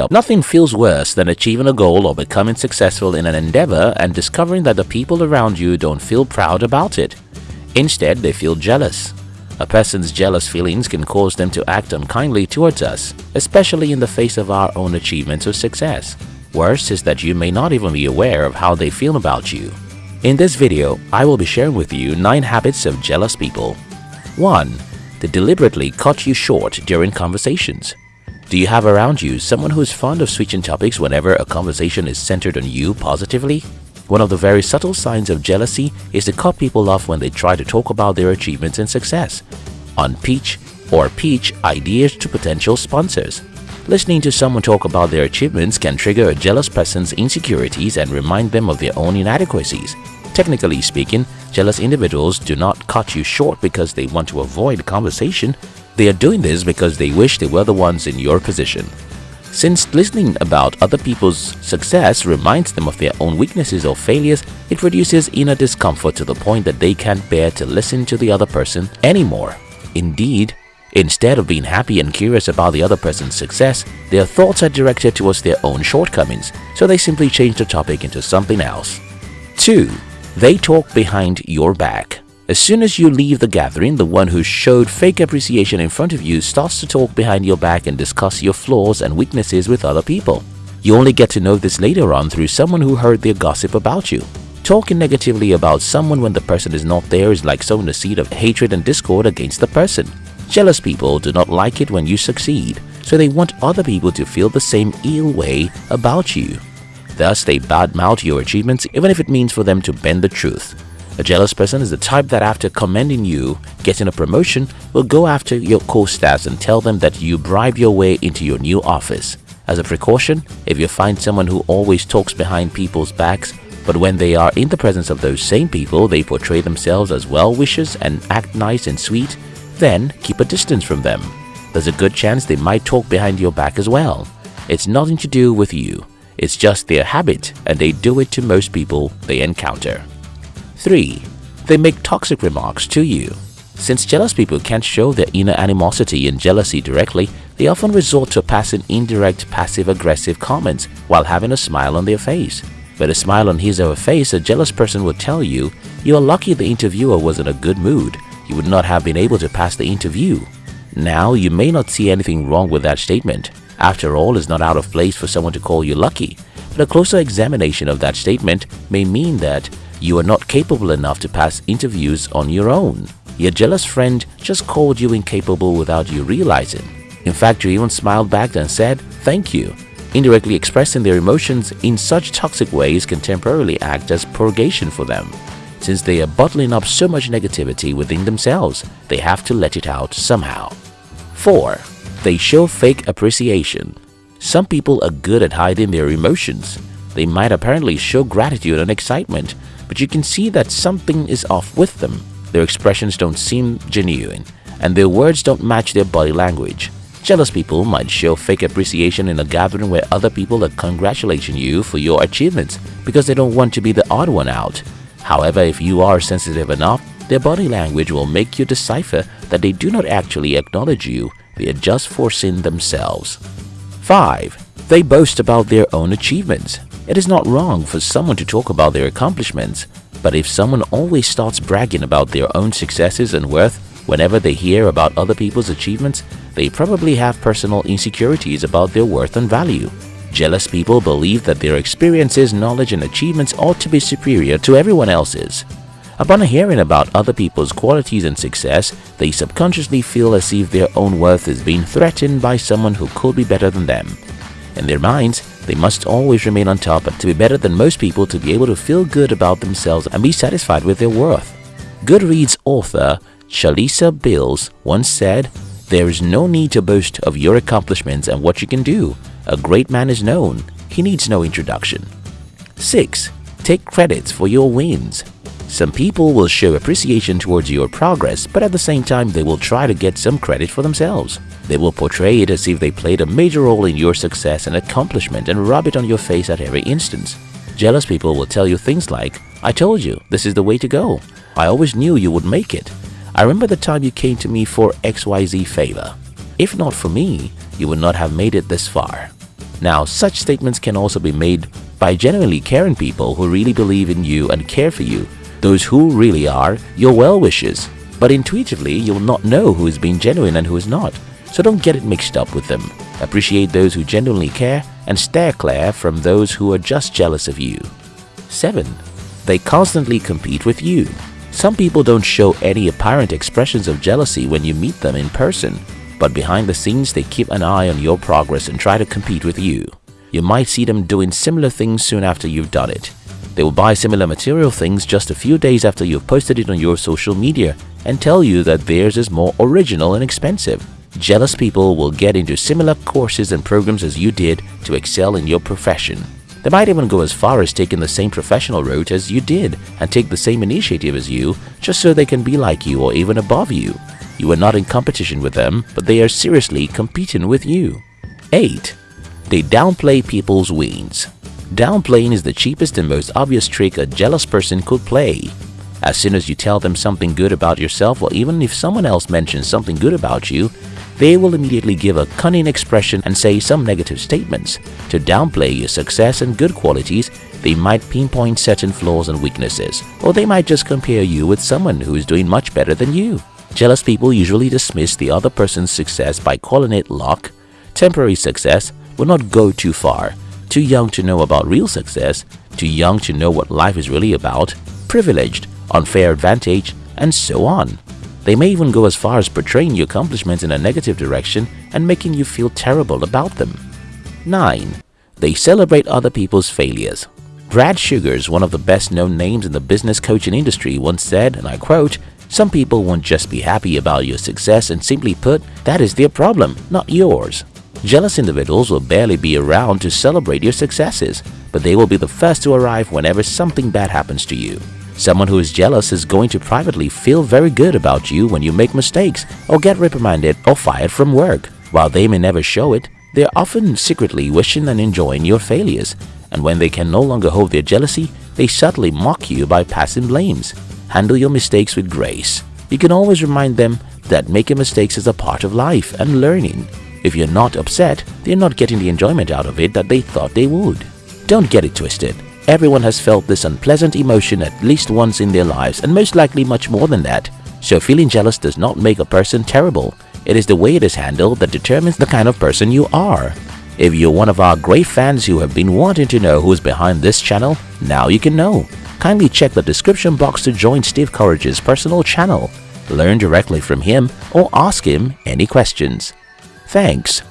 up. Nothing feels worse than achieving a goal or becoming successful in an endeavor and discovering that the people around you don't feel proud about it. Instead, they feel jealous. A person's jealous feelings can cause them to act unkindly towards us, especially in the face of our own achievements or success. Worse is that you may not even be aware of how they feel about you. In this video, I will be sharing with you 9 habits of jealous people. 1. They deliberately cut you short during conversations. Do you have around you someone who is fond of switching topics whenever a conversation is centered on you positively? One of the very subtle signs of jealousy is to cut people off when they try to talk about their achievements and success. On pitch or pitch ideas to potential sponsors. Listening to someone talk about their achievements can trigger a jealous person's insecurities and remind them of their own inadequacies. Technically speaking, jealous individuals do not cut you short because they want to avoid conversation. They are doing this because they wish they were the ones in your position. Since listening about other people's success reminds them of their own weaknesses or failures, it produces inner discomfort to the point that they can't bear to listen to the other person anymore. Indeed, instead of being happy and curious about the other person's success, their thoughts are directed towards their own shortcomings, so they simply change the topic into something else. 2. They talk behind your back. As soon as you leave the gathering, the one who showed fake appreciation in front of you starts to talk behind your back and discuss your flaws and weaknesses with other people. You only get to know this later on through someone who heard their gossip about you. Talking negatively about someone when the person is not there is like sowing a seed of hatred and discord against the person. Jealous people do not like it when you succeed, so they want other people to feel the same ill way about you. Thus, they badmouth your achievements even if it means for them to bend the truth. A jealous person is the type that after commending you getting a promotion will go after your co-stars and tell them that you bribe your way into your new office. As a precaution, if you find someone who always talks behind people's backs but when they are in the presence of those same people they portray themselves as well-wishers and act nice and sweet, then keep a distance from them. There's a good chance they might talk behind your back as well. It's nothing to do with you. It's just their habit and they do it to most people they encounter. 3. They make toxic remarks to you. Since jealous people can't show their inner animosity and jealousy directly, they often resort to passing indirect passive-aggressive comments while having a smile on their face. With a smile on his or her face, a jealous person would tell you, you are lucky the interviewer was in a good mood. You would not have been able to pass the interview. Now, you may not see anything wrong with that statement. After all, it's not out of place for someone to call you lucky. But a closer examination of that statement may mean that you are not capable enough to pass interviews on your own. Your jealous friend just called you incapable without you realizing. In fact, you even smiled back and said, thank you. Indirectly expressing their emotions in such toxic ways can temporarily act as purgation for them. Since they are bottling up so much negativity within themselves, they have to let it out somehow. 4. They show fake appreciation. Some people are good at hiding their emotions. They might apparently show gratitude and excitement, but you can see that something is off with them. Their expressions don't seem genuine, and their words don't match their body language. Jealous people might show fake appreciation in a gathering where other people are congratulating you for your achievements because they don't want to be the odd one out. However, if you are sensitive enough, their body language will make you decipher that they do not actually acknowledge you, they are just forcing themselves. 5. They boast about their own achievements. It is not wrong for someone to talk about their accomplishments, but if someone always starts bragging about their own successes and worth whenever they hear about other people's achievements, they probably have personal insecurities about their worth and value. Jealous people believe that their experiences, knowledge and achievements ought to be superior to everyone else's. Upon hearing about other people's qualities and success, they subconsciously feel as if their own worth is being threatened by someone who could be better than them. In their minds, they must always remain on top to be better than most people to be able to feel good about themselves and be satisfied with their worth. Goodreads author Shalisa Bills once said, There is no need to boast of your accomplishments and what you can do. A great man is known. He needs no introduction. 6. Take credits for your wins. Some people will show appreciation towards your progress, but at the same time they will try to get some credit for themselves. They will portray it as if they played a major role in your success and accomplishment and rub it on your face at every instance. Jealous people will tell you things like, I told you, this is the way to go. I always knew you would make it. I remember the time you came to me for XYZ favor. If not for me, you would not have made it this far. Now, such statements can also be made by genuinely caring people who really believe in you and care for you, those who really are your well-wishers. But intuitively, you'll not know who is being genuine and who is not, so don't get it mixed up with them. Appreciate those who genuinely care and steer clear from those who are just jealous of you. 7. They constantly compete with you. Some people don't show any apparent expressions of jealousy when you meet them in person, but behind the scenes they keep an eye on your progress and try to compete with you. You might see them doing similar things soon after you've done it. They will buy similar material things just a few days after you've posted it on your social media and tell you that theirs is more original and expensive. Jealous people will get into similar courses and programs as you did to excel in your profession. They might even go as far as taking the same professional route as you did and take the same initiative as you just so they can be like you or even above you. You are not in competition with them, but they are seriously competing with you. 8. They downplay people's wins. Downplaying is the cheapest and most obvious trick a jealous person could play. As soon as you tell them something good about yourself or even if someone else mentions something good about you, they will immediately give a cunning expression and say some negative statements. To downplay your success and good qualities, they might pinpoint certain flaws and weaknesses, or they might just compare you with someone who is doing much better than you. Jealous people usually dismiss the other person's success by calling it luck. Temporary success will not go too far. Too young to know about real success, too young to know what life is really about, privileged, unfair advantage, and so on. They may even go as far as portraying your accomplishments in a negative direction and making you feel terrible about them. 9. They celebrate other people's failures. Brad Sugars, one of the best-known names in the business coaching industry, once said, and I quote, Some people won't just be happy about your success and simply put, that is their problem, not yours. Jealous individuals will barely be around to celebrate your successes, but they will be the first to arrive whenever something bad happens to you. Someone who is jealous is going to privately feel very good about you when you make mistakes or get reprimanded or fired from work. While they may never show it, they are often secretly wishing and enjoying your failures. And when they can no longer hold their jealousy, they subtly mock you by passing blames. Handle your mistakes with grace. You can always remind them that making mistakes is a part of life and learning. If you're not upset, they're not getting the enjoyment out of it that they thought they would. Don't get it twisted. Everyone has felt this unpleasant emotion at least once in their lives and most likely much more than that. So feeling jealous does not make a person terrible. It is the way it is handled that determines the kind of person you are. If you're one of our great fans who have been wanting to know who's behind this channel, now you can know. Kindly check the description box to join Steve Courage's personal channel. Learn directly from him or ask him any questions. Thanks